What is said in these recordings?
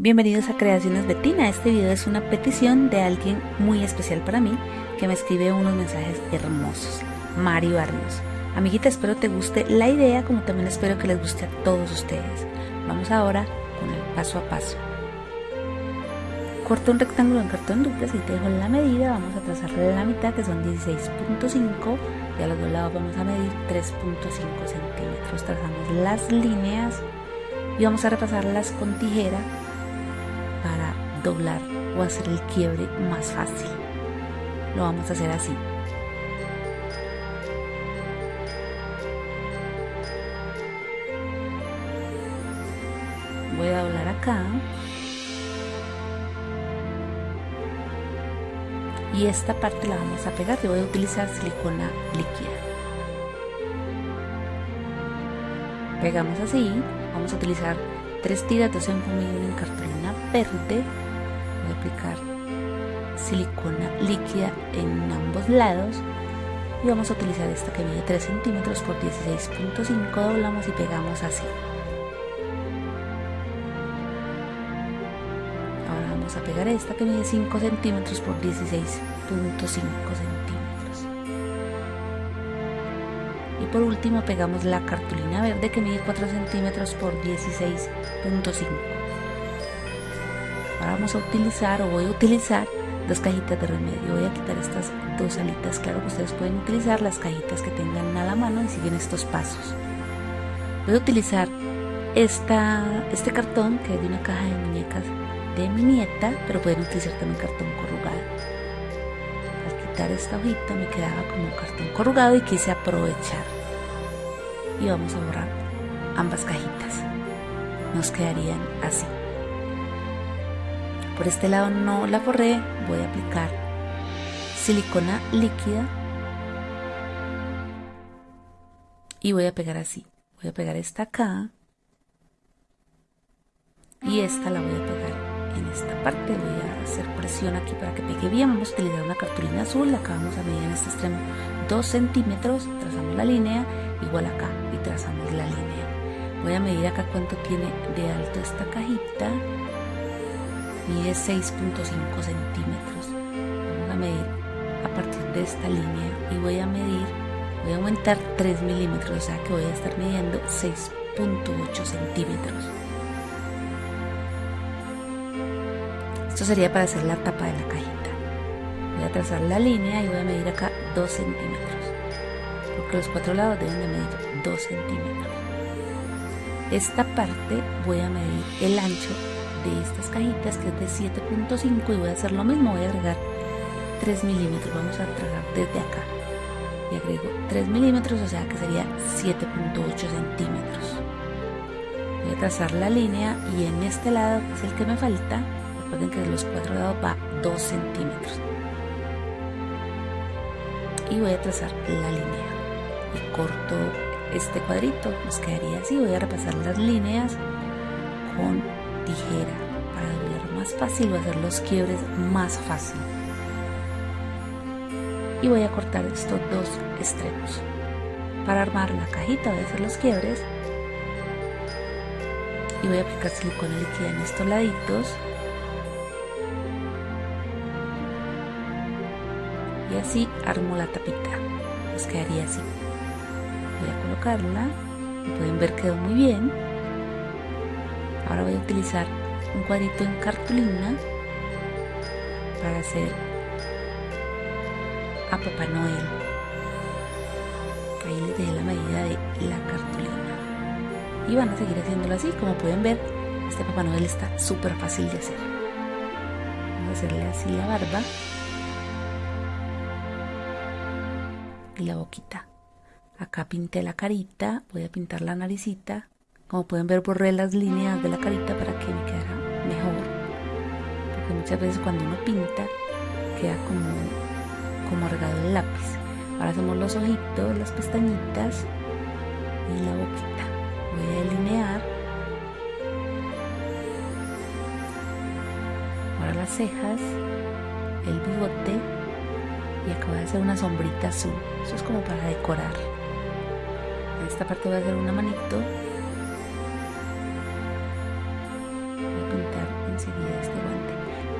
Bienvenidos a Creaciones Betina. Este video es una petición de alguien muy especial para mí que me escribe unos mensajes hermosos. Mario Arnos. Amiguita, espero te guste la idea como también espero que les guste a todos ustedes. Vamos ahora con el paso a paso. Corto un rectángulo en cartón duplex y te dejo la medida. Vamos a trazarle la mitad que son 16.5 y a los dos lados vamos a medir 3.5 centímetros. Trazamos las líneas y vamos a repasarlas con tijera doblar o hacer el quiebre más fácil. Lo vamos a hacer así. Voy a doblar acá. Y esta parte la vamos a pegar. Yo voy a utilizar silicona líquida. Pegamos así. Vamos a utilizar tres tiras de en cartulina verde. Aplicar silicona líquida en ambos lados. Y vamos a utilizar esta que mide 3 centímetros por 16.5 doblamos y pegamos así. Ahora vamos a pegar esta que mide 5 centímetros por 16.5 centímetros. Y por último pegamos la cartulina verde que mide 4 centímetros por 16.5 ahora vamos a utilizar o voy a utilizar dos cajitas de remedio. Voy a quitar estas dos alitas claro que ustedes pueden utilizar las cajitas que tengan a la mano y siguen estos pasos. Voy a utilizar esta, este cartón que es de una caja de muñecas de mi nieta pero pueden utilizar también cartón corrugado. Al quitar esta hojita me quedaba como cartón corrugado y quise aprovechar. Y vamos a borrar ambas cajitas. Nos quedarían así por este lado no la forré, voy a aplicar silicona líquida y voy a pegar así. Voy a pegar esta acá y esta la voy a pegar en esta parte. Voy a hacer presión aquí para que pegue bien. Vamos a utilizar una cartulina azul. Acá vamos a medir en este extremo 2 centímetros. Trazamos la línea igual acá y trazamos la línea. Voy a medir acá cuánto tiene de alto esta cajita mide 6.5 centímetros. Vamos a medir a partir de esta línea y voy a medir, voy a aumentar 3 milímetros, o sea que voy a estar midiendo 6.8 centímetros. Esto sería para hacer la tapa de la cajita. Voy a trazar la línea y voy a medir acá 2 centímetros, porque los cuatro lados deben de medir 2 centímetros. Esta parte voy a medir el ancho de estas cajitas que es de 7.5 y voy a hacer lo mismo, voy a agregar 3 milímetros, vamos a tragar desde acá y agrego 3 milímetros, o sea que sería 7.8 centímetros. Voy a trazar la línea y en este lado, que es el que me falta, recuerden que de los cuatro lados va 2 centímetros. Y voy a trazar la línea y corto este cuadrito, nos quedaría así, voy a repasar las líneas con tijera para doblar más fácil o hacer los quiebres más fácil. Y voy a cortar estos dos extremos. Para armar la cajita voy a hacer los quiebres. Y voy a aplicar silicona líquida en estos laditos. Y así armo la tapita. Nos quedaría así. Voy a colocarla. Pueden ver quedó muy bien Ahora voy a utilizar un cuadrito en cartulina para hacer a Papá Noel. Ahí les dejé la medida de la cartulina. Y van a seguir haciéndolo así. Como pueden ver, este Papá Noel está súper fácil de hacer. Vamos a hacerle así la barba. Y la boquita. Acá pinté la carita, voy a pintar la naricita como pueden ver borré las líneas de la carita para que me quedara mejor. Porque muchas veces cuando uno pinta queda como, como regado el lápiz. Ahora hacemos los ojitos, las pestañitas y la boquita. Voy a delinear. Ahora las cejas, el bigote y acabo de hacer una sombrita azul. Eso es como para decorar. En esta parte voy a hacer una manito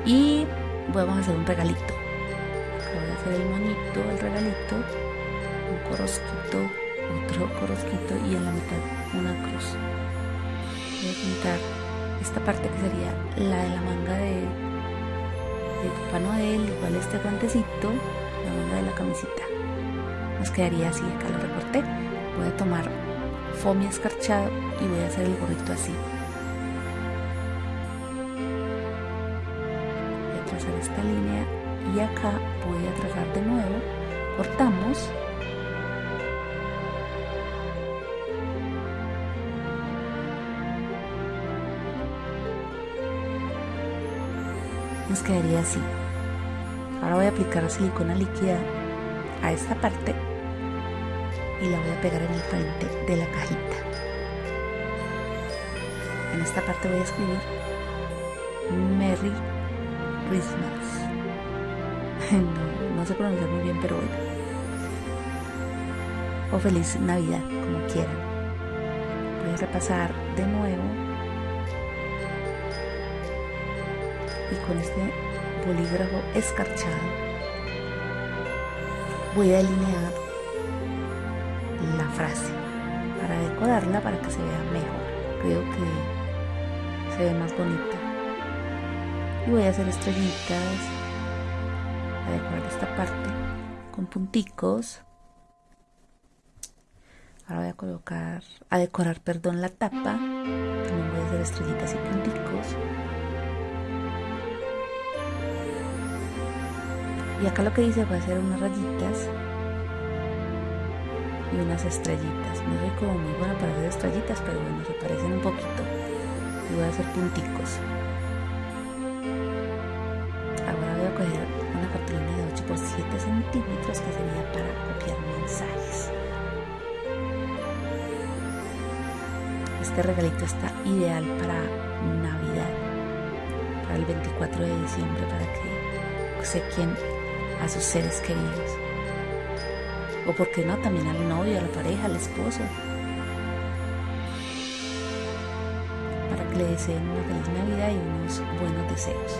y vamos a hacer un regalito. Voy a hacer el monito el regalito un corosquito otro corosquito y en la mitad una cruz. Voy a pintar esta parte que sería la de la manga de, de Papá Noel igual este guantecito la manga de la camisita. Nos quedaría así acá lo recorté. Voy a tomar foamy escarchado y voy a hacer el gorrito así trazar esta línea y acá voy a trazar de nuevo. Cortamos. Nos quedaría así. Ahora voy a aplicar silicona líquida a esta parte y la voy a pegar en el frente de la cajita. En esta parte voy a escribir Merry Christmas. No, no sé pronunciar muy bien pero bueno. O feliz Navidad como quieran. Voy a repasar de nuevo. Y con este bolígrafo escarchado voy a delinear la frase para decorarla para que se vea mejor. Creo que se ve más bonita y voy a hacer estrellitas. A decorar esta parte con punticos. Ahora voy a colocar a decorar perdón la tapa. También voy a hacer estrellitas y punticos. Y acá lo que hice fue hacer unas rayitas y unas estrellitas. No soy como muy buena para hacer estrellitas pero bueno se parecen un poquito. Y voy a hacer punticos centímetros que sería para copiar mensajes este regalito está ideal para navidad para el 24 de diciembre para que sé quién a sus seres queridos. O por qué no, también al novio, a la pareja, al esposo. Para que le deseen una feliz Navidad y unos buenos deseos.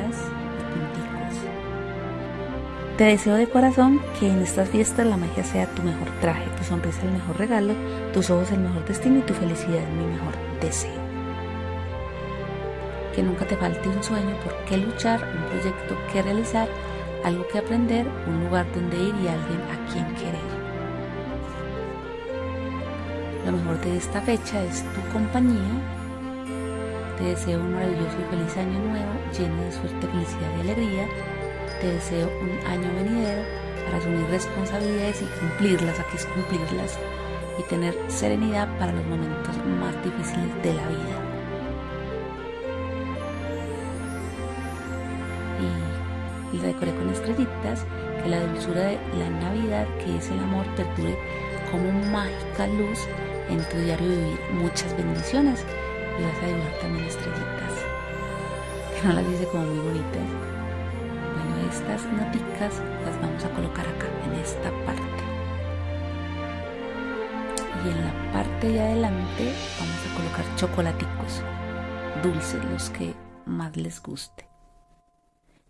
Y punticos. Te deseo de corazón que en estas fiestas la magia sea tu mejor traje, tu sonrisa el mejor regalo, tus ojos el mejor destino y tu felicidad mi mejor deseo que nunca te falte un sueño por qué luchar, un proyecto que realizar, algo que aprender, un lugar donde ir y alguien a quien querer. Lo mejor de esta fecha es tu compañía. Te deseo un maravilloso y feliz año nuevo, lleno de suerte, felicidad y alegría. Te deseo un año venidero para asumir responsabilidades y cumplirlas, aquí es cumplirlas, y tener serenidad para los momentos más difíciles de la vida. y, decoré con estrellitas, que la dulzura de la Navidad, que es el amor, perdure como mágica luz en tu diario vivir. Muchas bendiciones y vas a dibujar también estrellitas, que no las dice como muy bonitas. Bueno, estas noticas las vamos a colocar acá, en esta parte. Y en la parte de adelante vamos a colocar chocolaticos dulces, los que más les guste.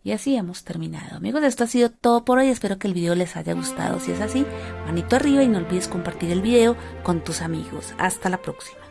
Y así hemos terminado. Amigos, esto ha sido todo por hoy. Espero que el video les haya gustado. Si es así, manito arriba y no olvides compartir el video con tus amigos. Hasta la próxima.